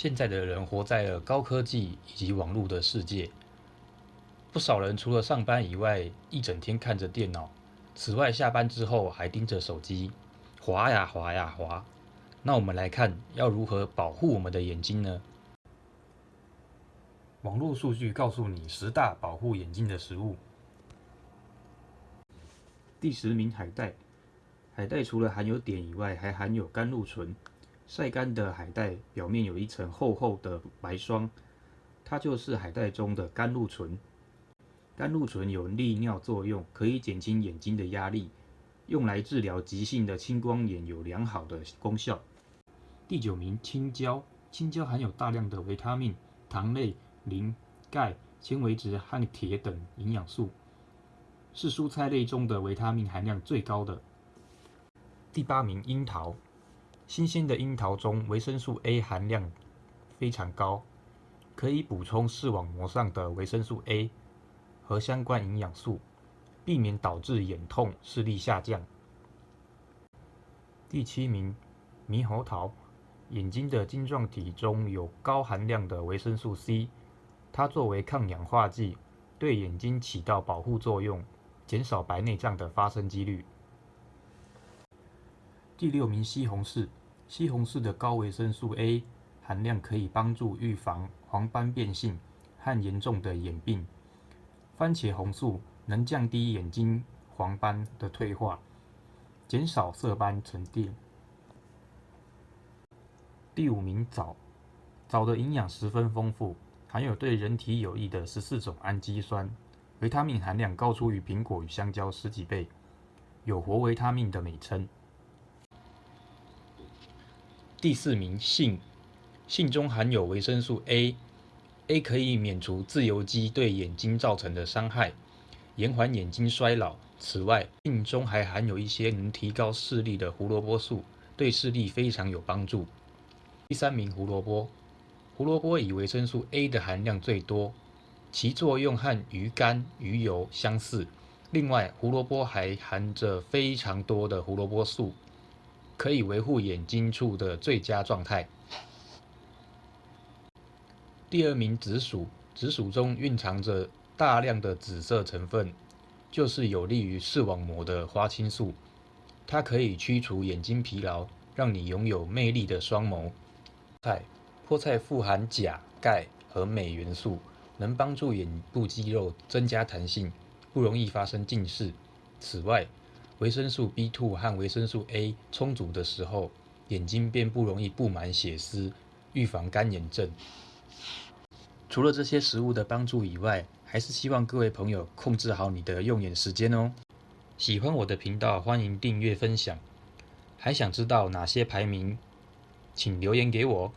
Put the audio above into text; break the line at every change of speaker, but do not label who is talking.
现在的人活在了高科技以及网络的世界，不少人除了上班以外，一整天看着电脑。此外，下班之后还盯着手机，滑呀滑呀滑。那我们来看，要如何保护我们的眼睛呢？网络数据告诉你十大保护眼睛的食物。第十名，海带。海带除了含有碘以外，还含有甘露醇。晒干的海带表面有一层厚厚的白霜，它就是海带中的甘露醇。甘露醇有利尿作用，可以减轻眼睛的压力，用来治疗急性的青光眼有良好的功效。第九名，青椒。青椒含有大量的维他命、糖类、磷、钙、纤维质和铁等营养素，是蔬菜类中的维他命含量最高的。第八名，樱桃。新鲜的樱桃中维生素 A 含量非常高，可以补充视网膜上的维生素 A 和相关营养素，避免导致眼痛、视力下降。第七名，猕猴桃，眼睛的晶状体中有高含量的维生素 C，它作为抗氧化剂，对眼睛起到保护作用，减少白内障的发生几率。第六名，西红柿。西红柿的高维生素 A 含量可以帮助预防黄斑变性和严重的眼病。番茄红素能降低眼睛黄斑的退化，减少色斑沉淀。第五名，枣。枣的营养十分丰富，含有对人体有益的十四种氨基酸，维他命含量高出于苹果与香蕉十几倍，有活维他命的美称。第四名，杏。杏中含有维生素 A，A 可以免除自由基对眼睛造成的伤害，延缓眼睛衰老。此外，杏中还含有一些能提高视力的胡萝卜素，对视力非常有帮助。第三名，胡萝卜。胡萝卜以维生素 A 的含量最多，其作用和鱼肝、鱼油相似。另外，胡萝卜还含着非常多的胡萝卜素。可以维护眼睛处的最佳状态。第二名，紫薯。紫薯中蕴藏着大量的紫色成分，就是有利于视网膜的花青素。它可以驱除眼睛疲劳，让你拥有魅力的双眸。菜，菠菜富含钾、钙和镁元素，能帮助眼部肌肉增加弹性，不容易发生近视。此外，维生素 B2 和维生素 A 充足的时候，眼睛便不容易布满血丝，预防干眼症。除了这些食物的帮助以外，还是希望各位朋友控制好你的用眼时间哦。喜欢我的频道，欢迎订阅分享。还想知道哪些排名？请留言给我。